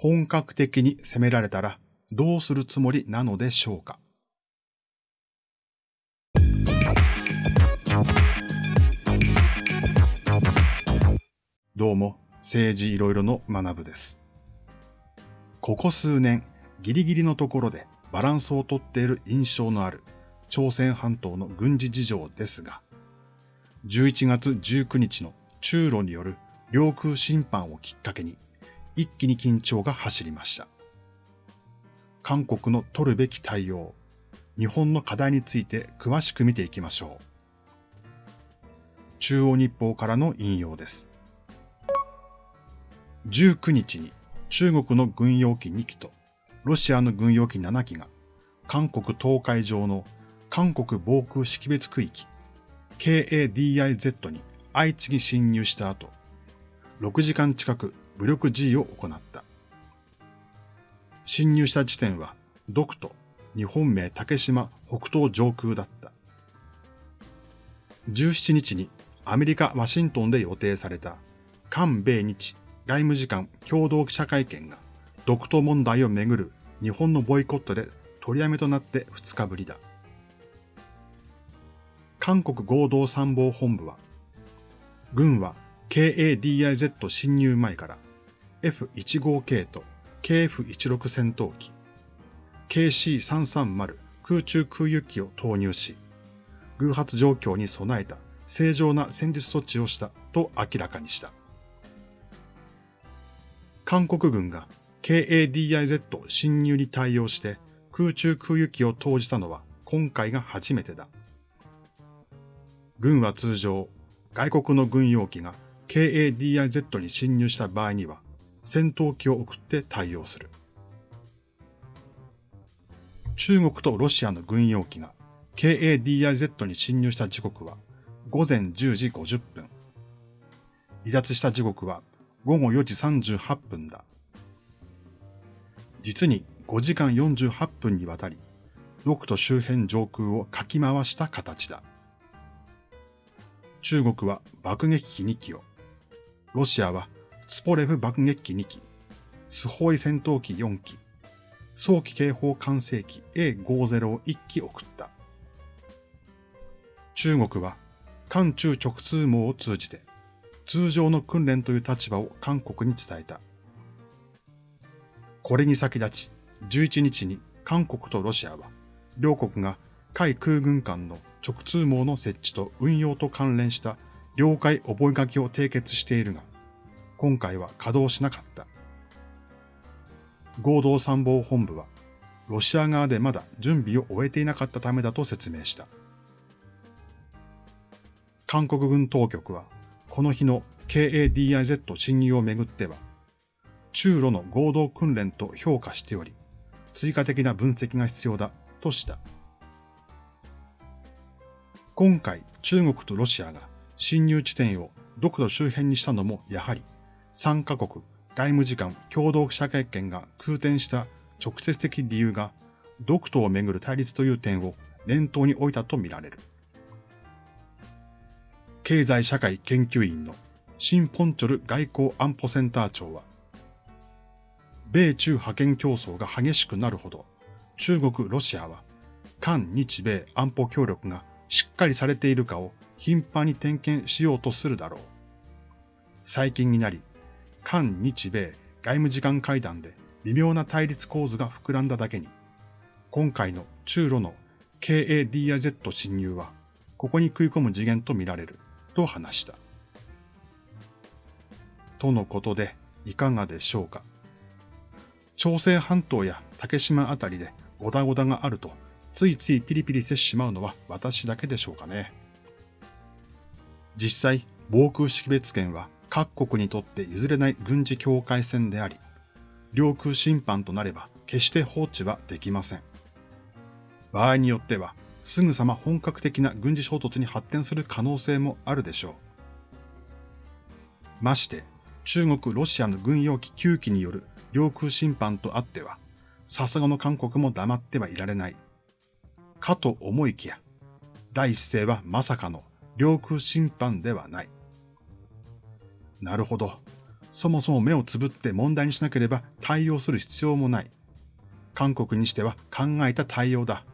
本格的に攻められたらどうするつもりなのでしょうか？どうも、政治いろいろの学部です。ここ数年、ギリギリのところでバランスをとっている印象のある朝鮮半島の軍事事情ですが、11月19日の中ロによる領空侵犯をきっかけに、一気に緊張が走りました。韓国の取るべき対応、日本の課題について詳しく見ていきましょう。中央日報からの引用です。19日に中国の軍用機2機とロシアの軍用機7機が韓国東海上の韓国防空識別区域 KADIZ に相次ぎ侵入した後、6時間近く武力 G を行った。侵入した地点は、独と日本名竹島北東上空だった。17日にアメリカ・ワシントンで予定された韓米日外務次官共同記者会見が独島問題をめぐる日本のボイコットで取りやめとなって2日ぶりだ。韓国合同参謀本部は、軍は KADIZ 侵入前から F15K と KF16 戦闘機、KC330 空中空輸機を投入し、偶発状況に備えた正常な戦術措置をしたと明らかにした。韓国軍が KADIZ 侵入に対応して空中空輸機を投じたのは今回が初めてだ。軍は通常、外国の軍用機が KADIZ に侵入した場合には戦闘機を送って対応する。中国とロシアの軍用機が KADIZ に侵入した時刻は午前10時50分。離脱した時刻は午後4時38分だ。実に5時間48分にわたり、独と周辺上空をかき回した形だ。中国は爆撃機2機を、ロシアはツポレフ爆撃機2機、スホイ戦闘機4機、早期警報管制機 A50 を1機送った。中国は韓中直通網を通じて通常の訓練という立場を韓国に伝えた。これに先立ち、11日に韓国とロシアは、両国が海空軍間の直通網の設置と運用と関連した了解覚書を締結しているが、今回は稼働しなかった。合同参謀本部は、ロシア側でまだ準備を終えていなかったためだと説明した。韓国軍当局は、この日の KADIZ 侵入をめぐっては、中ロの合同訓練と評価しており、追加的な分析が必要だとした。今回中国とロシアが侵入地点を独土周辺にしたのもやはり3カ国外務次官共同記者会見が空転した直接的理由が独島をめぐる対立という点を念頭に置いたとみられる。経済社会研究院のシンポンチョル外交安保センター長は、米中覇権競争が激しくなるほど、中国、ロシアは、韓日米安保協力がしっかりされているかを頻繁に点検しようとするだろう。最近になり、韓日米外務次官会談で微妙な対立構図が膨らんだだけに、今回の中ロの KADIZ 侵入は、ここに食い込む次元とみられる、と話した。とのことで、いかがでしょうか。朝鮮半島や竹島あたりでゴダゴダがあると、ついついピリピリしてしまうのは私だけでしょうかね。実際、防空識別圏は各国にとって譲れない軍事境界線であり、領空侵犯となれば決して放置はできません。場合によっては、すぐさま本格的な軍事衝突に発展する可能性もあるでしょう。まして、中国、ロシアの軍用機9機による領空侵犯とあっては、さすがの韓国も黙ってはいられない。かと思いきや、第一声はまさかの領空侵犯ではない。なるほど。そもそも目をつぶって問題にしなければ対応する必要もない。韓国にしては考えた対応だ。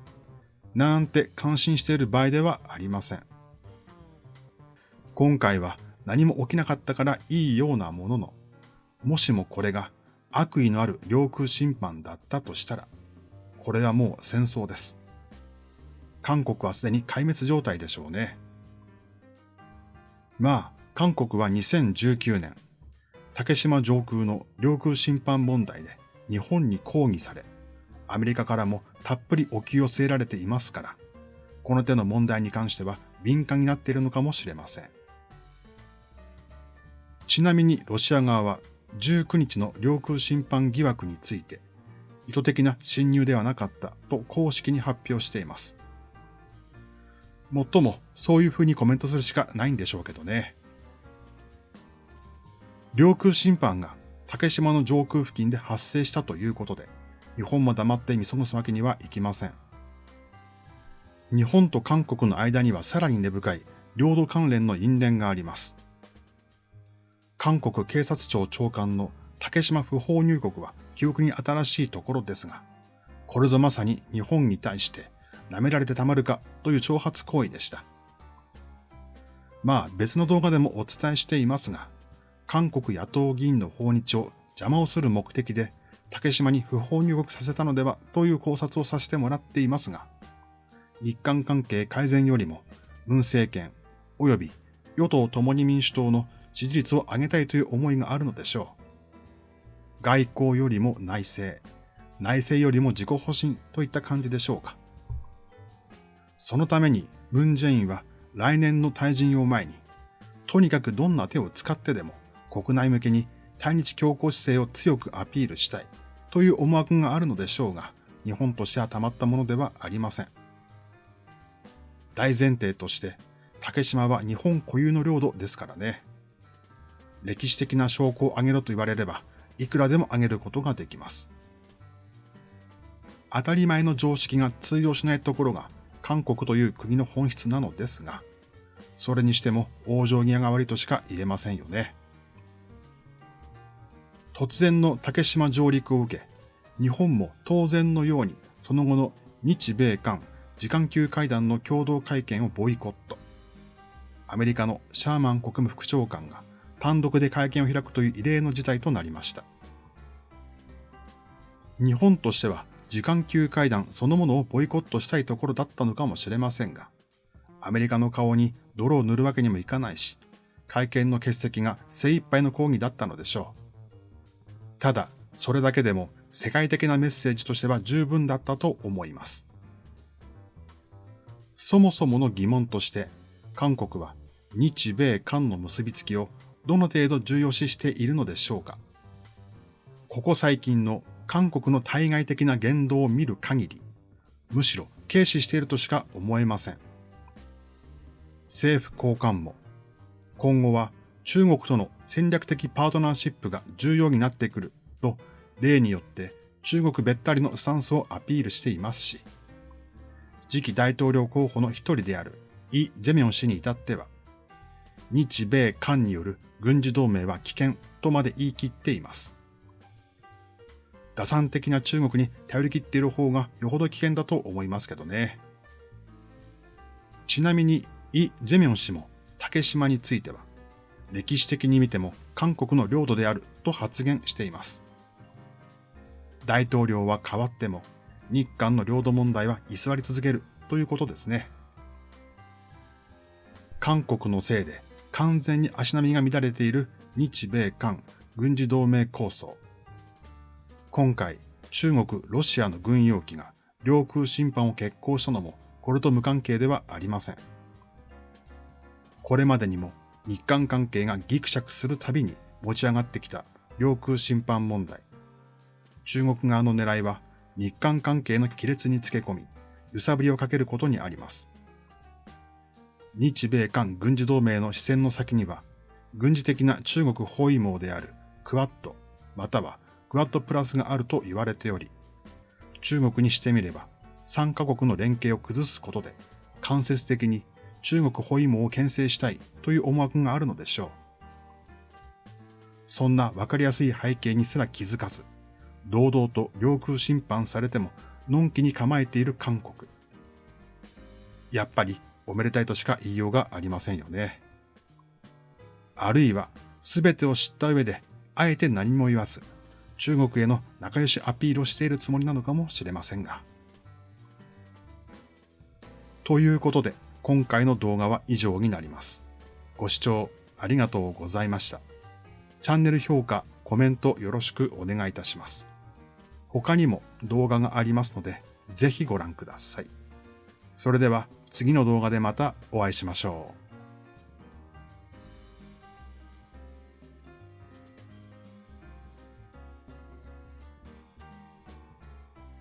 なんて感心している場合ではありません。今回は何も起きなかったからいいようなものの、もしもこれが悪意のある領空侵犯だったとしたら、これはもう戦争です。韓国はすでに壊滅状態でしょうね。まあ、韓国は2019年、竹島上空の領空侵犯問題で日本に抗議され、アメリカからもたっぷり置き寄せられていますから、この手の問題に関しては敏感になっているのかもしれません。ちなみにロシア側は19日の領空侵犯疑惑について、意図的な侵入ではなかったと公式に発表しています。もっともそういうふうにコメントするしかないんでしょうけどね。領空侵犯が竹島の上空付近で発生したということで、日本も黙って見過ごすわけにはいきません。日本と韓国の間にはさらに根深い領土関連の因縁があります。韓国警察庁長官の竹島不法入国は記憶に新しいところですが、これぞまさに日本に対して舐められてたまるかという挑発行為でした。まあ別の動画でもお伝えしていますが、韓国野党議員の訪日を邪魔をする目的で竹島に不法入国させたのではという考察をさせてもらっていますが、日韓関係改善よりも文政権及び与党共に民主党の支持率を上げたいという思いがあるのでしょう。外交よりも内政、内政よりも自己保身といった感じでしょうか。そのためにムン・ジェインは来年の退陣を前に、とにかくどんな手を使ってでも国内向けに対日強硬姿勢を強くアピールしたいという思惑があるのでしょうが、日本としてはたまったものではありません。大前提として、竹島は日本固有の領土ですからね。歴史的な証拠を挙げろと言われれば、いくらでも挙げることができます。当たり前の常識が通用しないところが韓国という国の本質なのですが、それにしても往生際が悪いとしか言えませんよね。突然の竹島上陸を受け、日本も当然のようにその後の日米韓時間級会談の共同会見をボイコット。アメリカのシャーマン国務副長官が単独で会見を開くという異例の事態となりました。日本としては時間級会談そのものをボイコットしたいところだったのかもしれませんが、アメリカの顔に泥を塗るわけにもいかないし、会見の欠席が精一杯の抗議だったのでしょう。ただ、それだけでも世界的なメッセージとしては十分だったと思います。そもそもの疑問として、韓国は日米韓の結びつきをどの程度重要視しているのでしょうかここ最近の韓国の対外的な言動を見る限り、むしろ軽視しているとしか思えません。政府高官も、今後は中国との戦略的パートナーシップが重要になってくると、例によって中国べったりのスタンスをアピールしていますし、次期大統領候補の一人であるイ・ジェミョン氏に至っては、日米韓による軍事同盟は危険とまで言い切っています。打算的な中国に頼り切っている方がよほど危険だと思いますけどね。ちなみに、イ・ジェミョン氏も竹島については、歴史的に見ても韓国の領土であると発言しています。大統領は変わっても、日韓の領土問題は居座り続けるということですね。韓国のせいで完全に足並みが乱れている日米韓軍事同盟構想。今回、中国、ロシアの軍用機が領空侵犯を決行したのもこれと無関係ではありません。これまでにも日韓関係がギクシャクするたびに持ち上がってきた領空侵犯問題。中国側の狙いは日韓関係の亀裂につけ込み、揺さぶりをかけることにあります。日米韓軍事同盟の視線の先には、軍事的な中国包囲網であるクワッド、またはクワッドプラスがあると言われており、中国にしてみれば、3カ国の連携を崩すことで、間接的に中国包囲網を牽制したいという思惑があるのでしょう。そんなわかりやすい背景にすら気づかず、堂々と領空侵犯されても、のんきに構えている韓国。やっぱりおめでたいとしか言いようがありませんよね。あるいは、すべてを知った上で、あえて何も言わず、中国への仲良しアピールをしているつもりなのかもしれませんが。ということで、今回の動画は以上になります。ご視聴ありがとうございました。チャンネル評価、コメントよろしくお願いいたします。他にも動画がありますので、ぜひご覧ください。それでは次の動画でまたお会いしましょう。